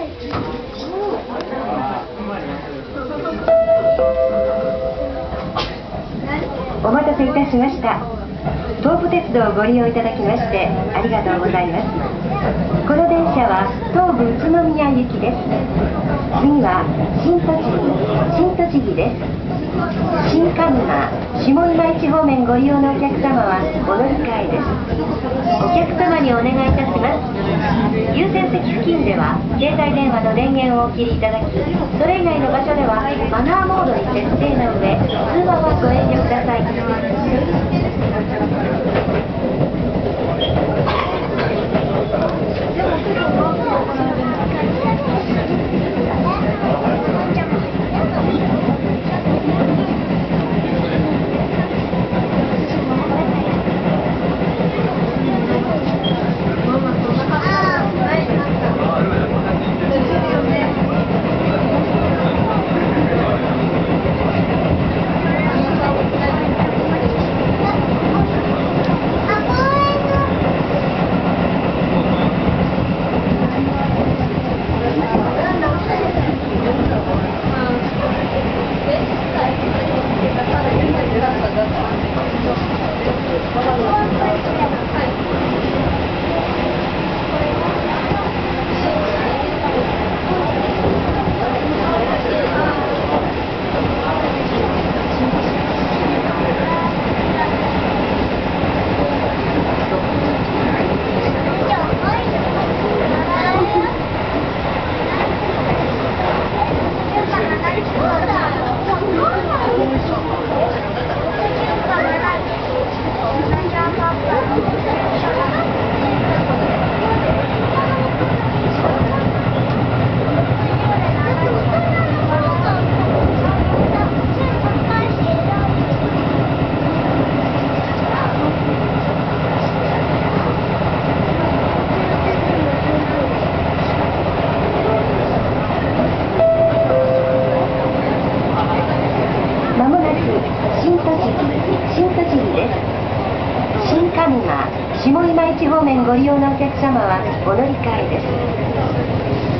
お待たせいたしました。東武鉄道をご利用いただきましてありがとうございます。この電車は東武宇都宮行きです。次は新栃木新栃木です。新上沼下今市方面ご利用のお客様はお乗り換えです。お客様にお願いいたします。優先席付近では携帯電話の電源をお切りいただきそれ以外の場所ではマナーモードに設定の上通話はご遠慮ください。下今市方面ご利用のお客様はお乗り換えです。